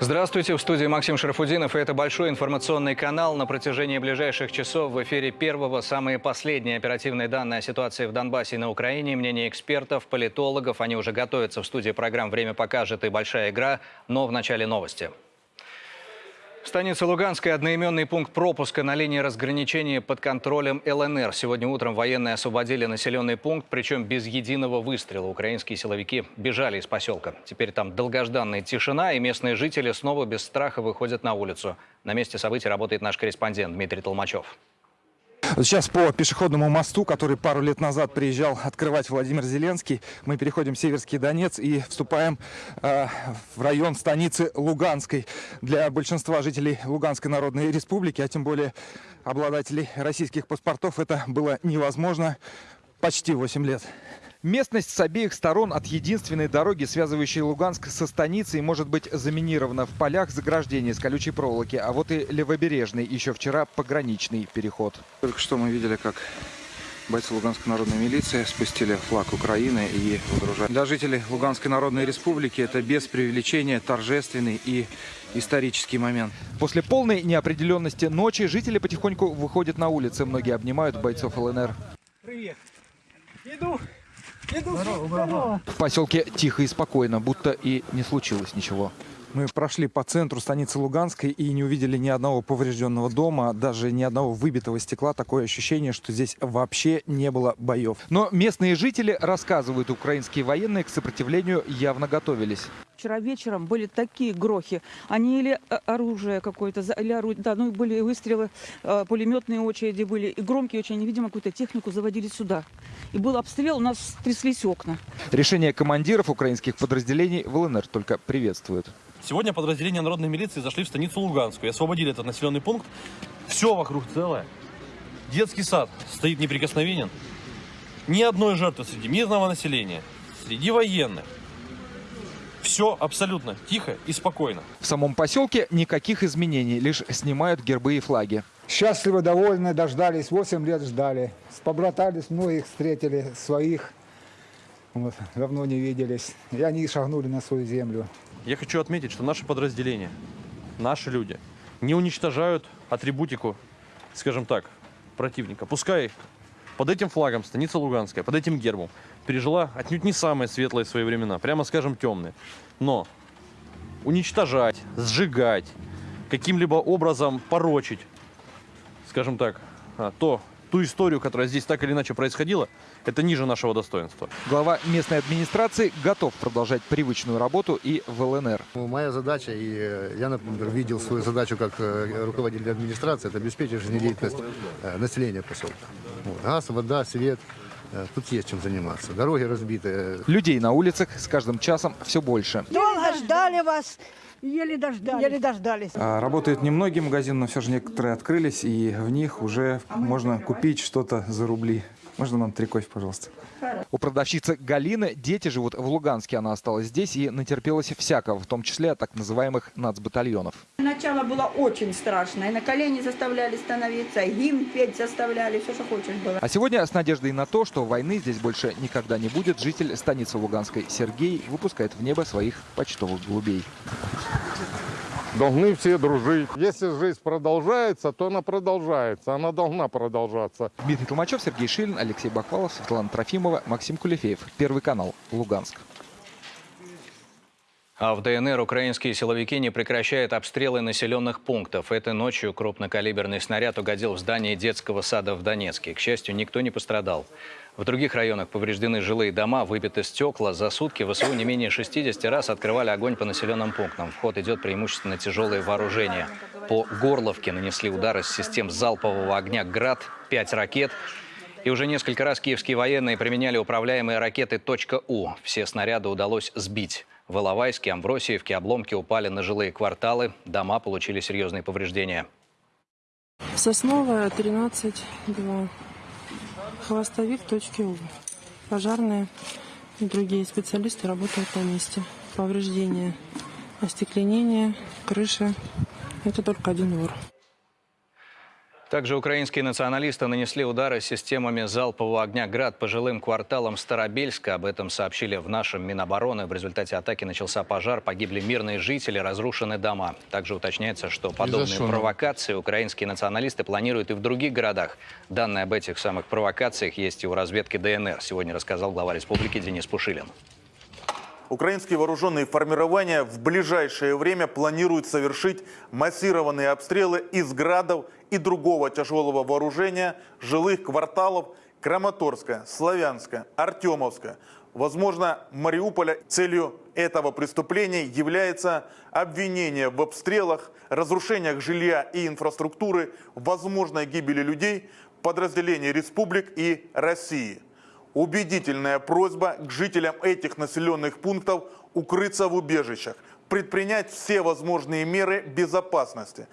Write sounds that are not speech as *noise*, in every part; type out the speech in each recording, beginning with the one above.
Здравствуйте, в студии Максим Шарафудинов, и это большой информационный канал. На протяжении ближайших часов в эфире первого самые последние оперативные данные о ситуации в Донбассе и на Украине, мнение экспертов, политологов. Они уже готовятся в студии программ «Время покажет» и «Большая игра», но в начале новости. Станица Луганская – одноименный пункт пропуска на линии разграничения под контролем ЛНР. Сегодня утром военные освободили населенный пункт, причем без единого выстрела. Украинские силовики бежали из поселка. Теперь там долгожданная тишина, и местные жители снова без страха выходят на улицу. На месте событий работает наш корреспондент Дмитрий Толмачев. Сейчас по пешеходному мосту, который пару лет назад приезжал открывать Владимир Зеленский, мы переходим в Северский Донец и вступаем э, в район станицы Луганской. Для большинства жителей Луганской Народной Республики, а тем более обладателей российских паспортов, это было невозможно почти 8 лет. Местность с обеих сторон от единственной дороги, связывающей Луганск со станицей, может быть заминирована в полях заграждения с колючей проволоки. А вот и левобережный, еще вчера пограничный переход. Только что мы видели, как бойцы Луганской народной милиции спустили флаг Украины и выгружали. Для жителей Луганской народной республики это без преувеличения торжественный и исторический момент. После полной неопределенности ночи жители потихоньку выходят на улицы. Многие обнимают бойцов ЛНР. Привет. Иду. В поселке тихо и спокойно, будто и не случилось ничего. Мы прошли по центру станицы Луганской и не увидели ни одного поврежденного дома, даже ни одного выбитого стекла. Такое ощущение, что здесь вообще не было боев. Но местные жители рассказывают, украинские военные к сопротивлению явно готовились. Вчера вечером были такие грохи. Они или э, оружие какое-то, или орудие, да, ну были выстрелы, э, пулеметные очереди были, и громкие очень, видимо, какую-то технику заводили сюда. И был обстрел, у нас тряслись окна. Решение командиров украинских подразделений в ЛНР только приветствуют. Сегодня подразделения народной милиции зашли в станицу Луганскую и освободили этот населенный пункт. Все вокруг целое. Детский сад стоит неприкосновенен. Ни одной жертвы среди мирного населения, среди военных. Все абсолютно тихо и спокойно. В самом поселке никаких изменений, лишь снимают гербы и флаги. Счастливы, довольны, дождались, 8 лет ждали. Побратались, многих встретили, своих. Вот, давно не виделись. И они шагнули на свою землю. Я хочу отметить, что наши подразделения, наши люди не уничтожают атрибутику, скажем так, противника. Пускай под этим флагом станица Луганская, под этим гербом пережила отнюдь не самые светлые свои времена, прямо скажем темные. Но уничтожать, сжигать, каким-либо образом порочить, скажем так, а, то, ту историю, которая здесь так или иначе происходила, это ниже нашего достоинства. Глава местной администрации готов продолжать привычную работу и в ЛНР. Ну, Моя задача, и э, я, например, видел свою задачу как э, руководитель администрации, это обеспечить жизнедеятельность э, населения поселка. Вот. Газ, вода, свет. Э, Тут есть чем заниматься. Дороги разбиты. Людей на улицах с каждым часом все больше. Долго ждали вас, еле дождались. Еле дождались. А, Работают немногие магазины, но все же некоторые открылись, и в них уже можно купить что-то за рубли. Можно нам три кофе, пожалуйста? У продавщицы Галины дети живут в Луганске. Она осталась здесь и натерпелась всякого, в том числе так называемых нацбатальонов. Начало было очень страшное. На колени заставляли становиться, гимн петь заставляли, все, что хочешь было. А сегодня с надеждой на то, что войны здесь больше никогда не будет, житель станицы Луганской Сергей выпускает в небо своих почтовых голубей. Должны все дружить. Если жизнь продолжается, то она продолжается. Она должна продолжаться. Дмитрий Толмачев, Сергей Шилин, Алексей Бахвалов, Светлана Трофимова, Максим Кулефеев. Первый канал. Луганск. А в ДНР украинские силовики не прекращают обстрелы населенных пунктов. Этой ночью крупнокалиберный снаряд угодил в здание детского сада в Донецке. К счастью, никто не пострадал. В других районах повреждены жилые дома, выбиты стекла. За сутки ВСУ не менее 60 раз открывали огонь по населенным пунктам. В ход идет преимущественно тяжелое вооружение. По Горловке нанесли удары с систем залпового огня «Град», 5 ракет. И уже несколько раз киевские военные применяли управляемые ракеты «У». Все снаряды удалось сбить. В Иловайске, Амвросиевке обломки упали на жилые кварталы. Дома получили серьезные повреждения. Сосновая, 13, 2. Хвостовик, точки У. Пожарные и другие специалисты работают на месте. Повреждения, остекленение, крыша. Это только один двор. Также украинские националисты нанесли удары системами залпового огня «Град» по жилым кварталам Старобельска. Об этом сообщили в нашем Минобороны. В результате атаки начался пожар, погибли мирные жители, разрушены дома. Также уточняется, что подобные провокации украинские националисты планируют и в других городах. Данные об этих самых провокациях есть и у разведки ДНР. Сегодня рассказал глава республики Денис Пушилин. Украинские вооруженные формирования в ближайшее время планируют совершить массированные обстрелы из градов и другого тяжелого вооружения жилых кварталов Краматорска, Славянска, Артемовска, возможно, Мариуполя. Целью этого преступления является обвинение в обстрелах, разрушениях жилья и инфраструктуры, возможной гибели людей, подразделений республик и России. Убедительная просьба к жителям этих населенных пунктов укрыться в убежищах, предпринять все возможные меры безопасности.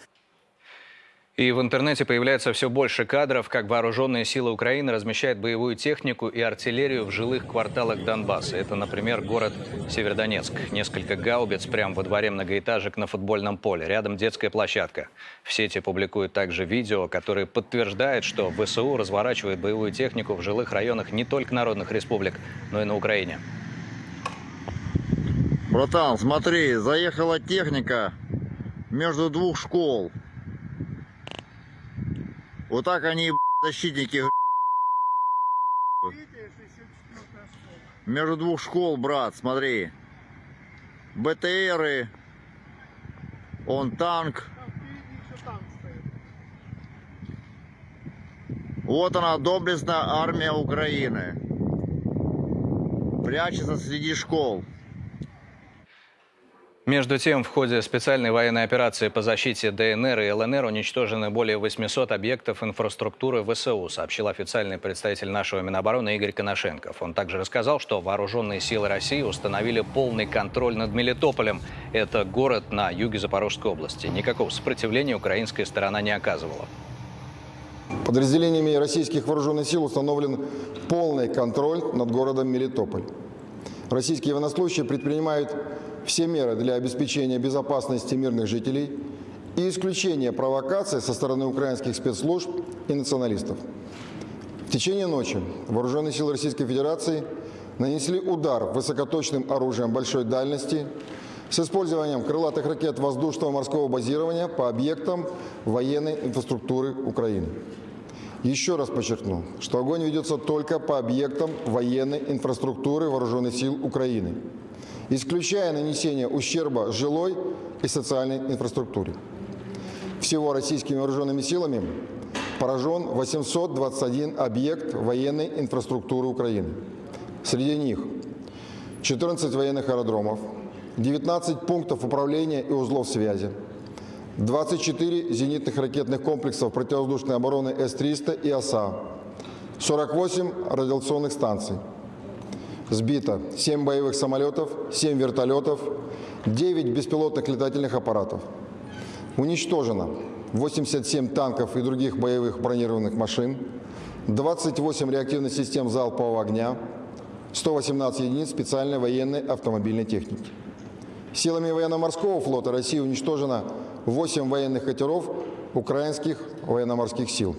И в интернете появляется все больше кадров, как вооруженные силы Украины размещают боевую технику и артиллерию в жилых кварталах Донбасса. Это, например, город Северодонецк. Несколько гаубиц прямо во дворе многоэтажек на футбольном поле. Рядом детская площадка. В сети публикуют также видео, которые подтверждают, что ВСУ разворачивает боевую технику в жилых районах не только народных республик, но и на Украине. Братан, смотри, заехала техника между двух школ. Вот так они, защитники, между двух школ, брат, смотри. БТРы, он танк. Вот она, доблестная армия Украины. Прячется среди школ. Между тем, в ходе специальной военной операции по защите ДНР и ЛНР уничтожены более 800 объектов инфраструктуры ВСУ, сообщил официальный представитель нашего Минобороны Игорь Коношенков. Он также рассказал, что вооруженные силы России установили полный контроль над Мелитополем. Это город на юге Запорожской области. Никакого сопротивления украинская сторона не оказывала. Подразделениями российских вооруженных сил установлен полный контроль над городом Мелитополь. Российские военнослужащие предпринимают все меры для обеспечения безопасности мирных жителей и исключения провокаций со стороны украинских спецслужб и националистов. В течение ночи вооруженные силы Российской Федерации нанесли удар высокоточным оружием большой дальности с использованием крылатых ракет воздушного морского базирования по объектам военной инфраструктуры Украины. Еще раз подчеркну, что огонь ведется только по объектам военной инфраструктуры Вооруженных сил Украины исключая нанесение ущерба жилой и социальной инфраструктуре. Всего российскими вооруженными силами поражен 821 объект военной инфраструктуры Украины. Среди них 14 военных аэродромов, 19 пунктов управления и узлов связи, 24 зенитных ракетных комплексов противовоздушной обороны С-300 и ОСА, 48 радиационных станций – Сбито 7 боевых самолетов, 7 вертолетов, 9 беспилотных летательных аппаратов. Уничтожено 87 танков и других боевых бронированных машин, 28 реактивных систем залпового огня, 118 единиц специальной военной автомобильной техники. Силами военно-морского флота России уничтожено 8 военных катеров украинских военно-морских сил.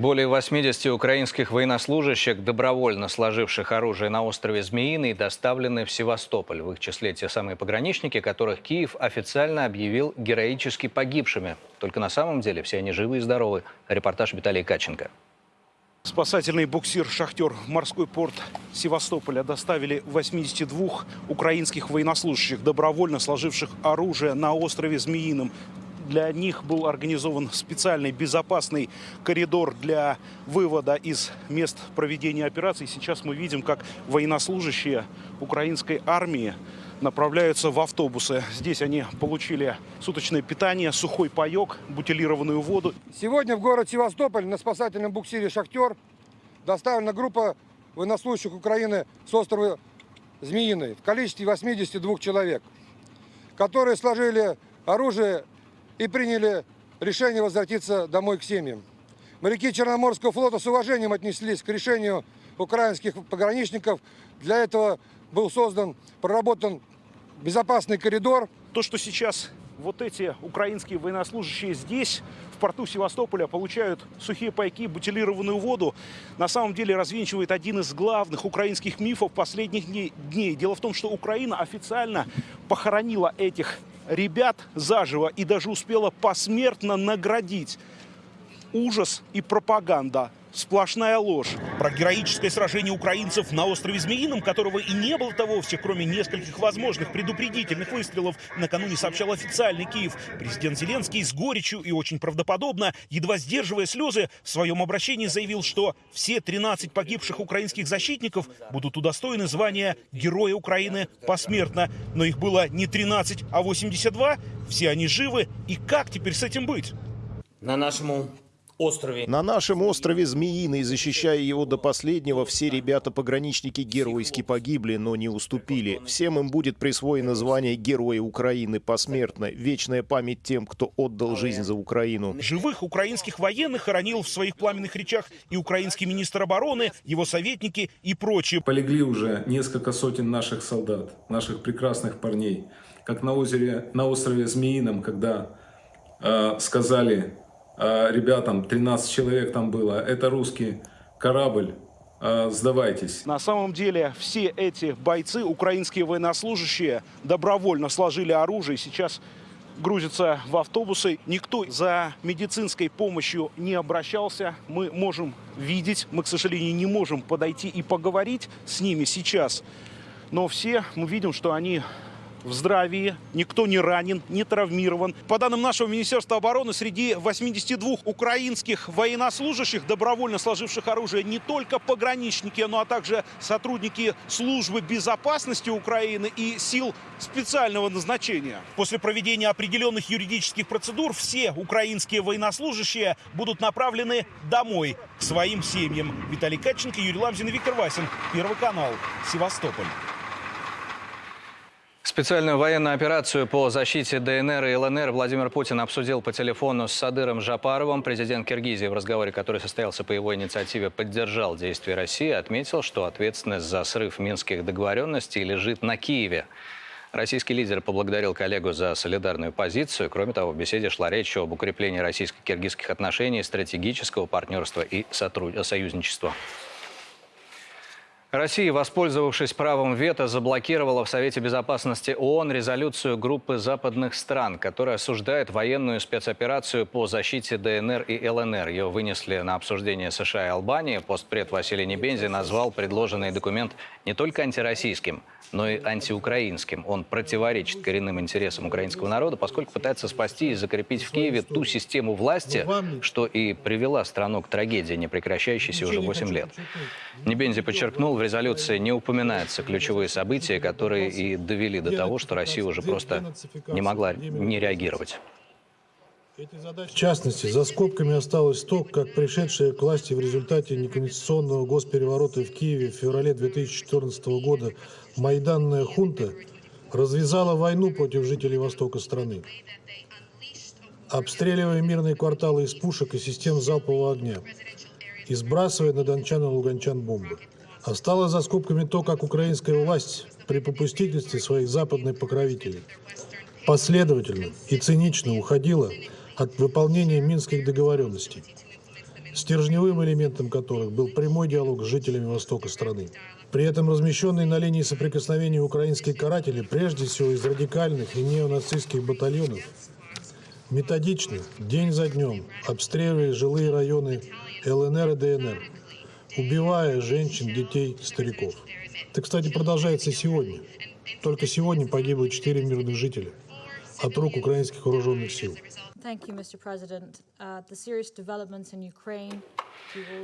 Более 80 украинских военнослужащих, добровольно сложивших оружие на острове Змеиный, доставлены в Севастополь. В их числе те самые пограничники, которых Киев официально объявил героически погибшими. Только на самом деле все они живы и здоровы. Репортаж Виталия Каченко. Спасательный буксир «Шахтер» в морской порт Севастополя доставили 82 украинских военнослужащих, добровольно сложивших оружие на острове Змеином. Для них был организован специальный безопасный коридор для вывода из мест проведения операций. Сейчас мы видим, как военнослужащие украинской армии направляются в автобусы. Здесь они получили суточное питание, сухой паек, бутилированную воду. Сегодня в город Севастополь на спасательном буксире «Шахтер» доставлена группа военнослужащих Украины с острова Змеиный в количестве 82 человек, которые сложили оружие и приняли решение возвратиться домой к семьям. Моряки Черноморского флота с уважением отнеслись к решению украинских пограничников. Для этого был создан, проработан безопасный коридор. То, что сейчас вот эти украинские военнослужащие здесь, в порту Севастополя, получают сухие пайки, бутилированную воду, на самом деле развенчивает один из главных украинских мифов последних дней. Дело в том, что Украина официально похоронила этих ребят заживо и даже успела посмертно наградить. Ужас и пропаганда сплошная ложь. Про героическое сражение украинцев на острове Змеином, которого и не было-то вовсе, кроме нескольких возможных предупредительных выстрелов, накануне сообщал официальный Киев. Президент Зеленский с горечью и очень правдоподобно, едва сдерживая слезы, в своем обращении заявил, что все 13 погибших украинских защитников будут удостоены звания Героя Украины посмертно. Но их было не 13, а 82. Все они живы. И как теперь с этим быть? На нашему острове. На нашем острове Змеиный, защищая его до последнего, все ребята-пограничники геройски погибли, но не уступили. Всем им будет присвоено звание Героя Украины посмертно. Вечная память тем, кто отдал жизнь за Украину. Живых украинских военных хоронил в своих пламенных речах и украинский министр обороны, его советники и прочие. Полегли уже несколько сотен наших солдат, наших прекрасных парней. Как на, озере, на острове Змеином, когда э, сказали ребятам, 13 человек там было, это русский корабль, э, сдавайтесь. На самом деле все эти бойцы, украинские военнослужащие, добровольно сложили оружие сейчас грузятся в автобусы. Никто за медицинской помощью не обращался. Мы можем видеть, мы, к сожалению, не можем подойти и поговорить с ними сейчас. Но все мы видим, что они в здравии, никто не ранен, не травмирован. По данным нашего Министерства обороны, среди 82 украинских военнослужащих, добровольно сложивших оружие, не только пограничники, но а также сотрудники службы безопасности Украины и сил специального назначения. После проведения определенных юридических процедур все украинские военнослужащие будут направлены домой, к своим семьям. Виталий Катченко, Юрий Ламзин и Виктор Васин. Первый канал. Севастополь. Специальную военную операцию по защите ДНР и ЛНР Владимир Путин обсудил по телефону с Садыром Жапаровым. Президент Киргизии в разговоре, который состоялся по его инициативе, поддержал действия России, отметил, что ответственность за срыв минских договоренностей лежит на Киеве. Российский лидер поблагодарил коллегу за солидарную позицию. Кроме того, в беседе шла речь об укреплении российско-киргизских отношений, стратегического партнерства и сотруд... Россия, воспользовавшись правом вето, заблокировала в Совете Безопасности ООН резолюцию группы западных стран, которая осуждает военную спецоперацию по защите ДНР и ЛНР. Ее вынесли на обсуждение США и Албании. Постпред Василий Небензи назвал предложенный документ не только антироссийским, но и антиукраинским. Он противоречит коренным интересам украинского народа, поскольку пытается спасти и закрепить в Киеве ту систему власти, что и привела страну к трагедии, не прекращающейся уже 8 лет. Небензи подчеркнул, в резолюции не упоминаются ключевые события, которые и довели до того, что Россия уже просто не могла не реагировать. В частности, за скобками осталось то, как пришедшая к власти в результате неконституционного госпереворота в Киеве в феврале 2014 года майданная хунта развязала войну против жителей востока страны, обстреливая мирные кварталы из пушек и систем залпового огня и сбрасывая на дончан и луганчан бомбы. Осталось за скобками то, как украинская власть при попустительстве своих западных покровителей последовательно и цинично уходила от выполнения минских договоренностей, стержневым элементом которых был прямой диалог с жителями востока страны. При этом размещенные на линии соприкосновения украинские каратели, прежде всего из радикальных и неонацистских батальонов, методично, день за днем, обстреливая жилые районы ЛНР и ДНР, убивая женщин, детей, стариков. Это, кстати, продолжается сегодня. Только сегодня погибло 4 мирных жителя от рук украинских вооруженных сил. Thank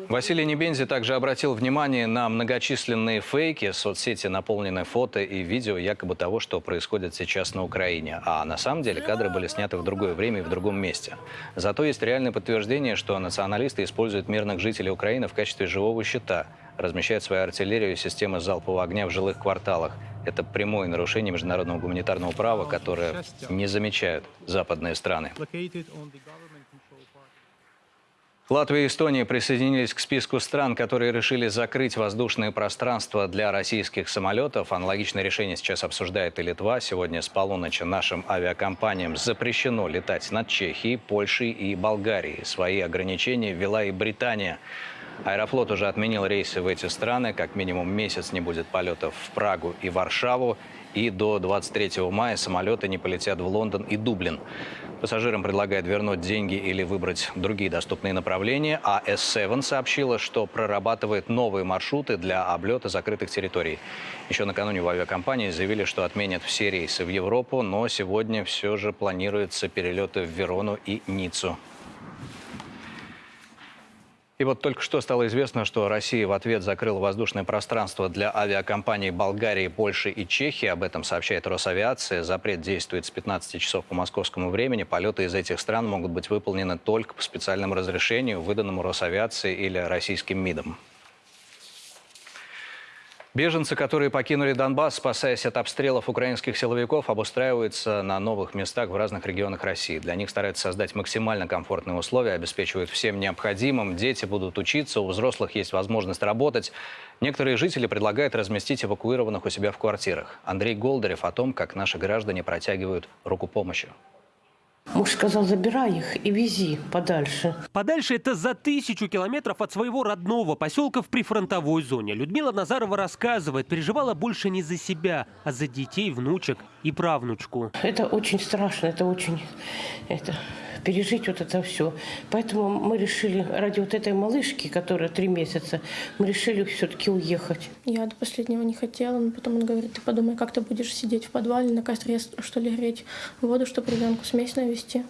Василий Небензи также обратил внимание на многочисленные фейки. Соцсети наполнены фото и видео якобы того, что происходит сейчас на Украине. А на самом деле кадры были сняты в другое время и в другом месте. Зато есть реальное подтверждение, что националисты используют мирных жителей Украины в качестве живого щита, размещают свою артиллерию и системы залпового огня в жилых кварталах. Это прямое нарушение международного гуманитарного права, которое не замечают западные страны. Латвия и Эстония присоединились к списку стран, которые решили закрыть воздушное пространство для российских самолетов. Аналогичное решение сейчас обсуждает и Литва. Сегодня с полуночи нашим авиакомпаниям запрещено летать над Чехией, Польшей и Болгарией. Свои ограничения ввела и Британия. Аэрофлот уже отменил рейсы в эти страны. Как минимум месяц не будет полетов в Прагу и Варшаву. И до 23 мая самолеты не полетят в Лондон и Дублин. Пассажирам предлагают вернуть деньги или выбрать другие доступные направления. А S7 сообщила, что прорабатывает новые маршруты для облета закрытых территорий. Еще накануне в авиакомпании заявили, что отменят все рейсы в Европу, но сегодня все же планируются перелеты в Верону и Ниццу. И вот только что стало известно, что Россия в ответ закрыла воздушное пространство для авиакомпаний Болгарии, Польши и Чехии. Об этом сообщает Росавиация. Запрет действует с 15 часов по московскому времени. Полеты из этих стран могут быть выполнены только по специальному разрешению, выданному Росавиацией или российским МИДом. Беженцы, которые покинули Донбасс, спасаясь от обстрелов украинских силовиков, обустраиваются на новых местах в разных регионах России. Для них стараются создать максимально комфортные условия, обеспечивают всем необходимым. Дети будут учиться, у взрослых есть возможность работать. Некоторые жители предлагают разместить эвакуированных у себя в квартирах. Андрей Голдарев о том, как наши граждане протягивают руку помощи. Муж сказал, забирай их и вези подальше. Подальше это за тысячу километров от своего родного поселка в прифронтовой зоне. Людмила Назарова рассказывает, переживала больше не за себя, а за детей, внучек и правнучку. Это очень страшно, это очень... Это пережить вот это все. Поэтому мы решили, ради вот этой малышки, которая три месяца, мы решили все-таки уехать. Я до последнего не хотела, но потом он говорит, ты подумай, как ты будешь сидеть в подвале на костре, что ли, греть воду, чтобы ребенку смесь навести.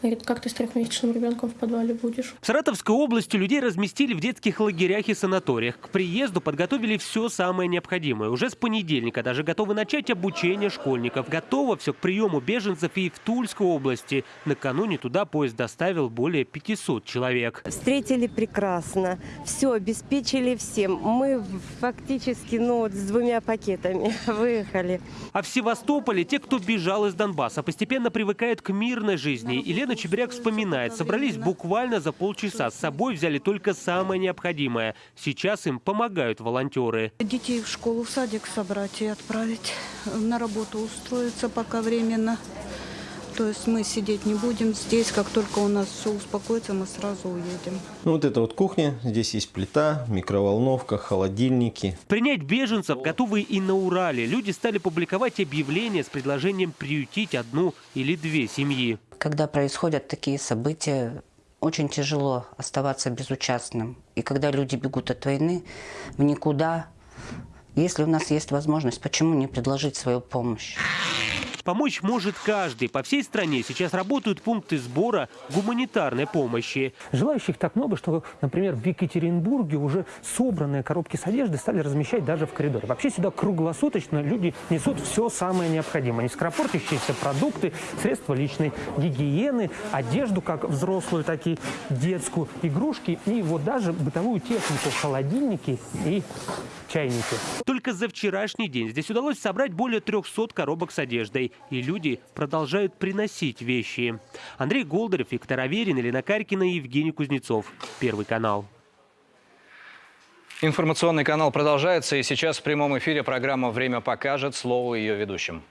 Говорит, как ты с трехмесячным ребенком в подвале будешь? В Саратовской области людей разместили в детских лагерях и санаториях. К приезду подготовили все самое необходимое. Уже с понедельника даже готовы начать обучение школьников. Готово все к приему беженцев и в Тульской области. Накануне туда поезд доставил более 500 человек. Встретили прекрасно. Все обеспечили всем. Мы фактически ну, вот с двумя пакетами *laughs* выехали. А в Севастополе те, кто бежал из Донбасса, постепенно привыкают к мирной жизни. И Елена Чебряк вспоминает, собрались буквально за полчаса. С собой взяли только самое необходимое. Сейчас им помогают волонтеры. Детей в школу, в садик собрать и отправить. На работу устроиться пока временно. То есть мы сидеть не будем здесь. Как только у нас все успокоится, мы сразу уедем. Ну вот это вот кухня. Здесь есть плита, микроволновка, холодильники. Принять беженцев готовы и на Урале. Люди стали публиковать объявления с предложением приютить одну или две семьи. Когда происходят такие события, очень тяжело оставаться безучастным. И когда люди бегут от войны в никуда, если у нас есть возможность, почему не предложить свою помощь? Помочь может каждый. По всей стране сейчас работают пункты сбора гуманитарной помощи. Желающих так много, что, например, в Екатеринбурге уже собранные коробки с одеждой стали размещать даже в коридоре. Вообще сюда круглосуточно люди несут все самое необходимое. Нескоропортящиеся продукты, средства личной гигиены, одежду как взрослую, так и детскую, игрушки и вот даже бытовую технику, холодильники и чайники. Только за вчерашний день здесь удалось собрать более 300 коробок с одеждой. И люди продолжают приносить вещи. Андрей Голдарев, Виктор Аверин, Елена Карькина и Евгений Кузнецов. Первый канал. Информационный канал продолжается, и сейчас в прямом эфире программа «Время покажет» слово ее ведущим.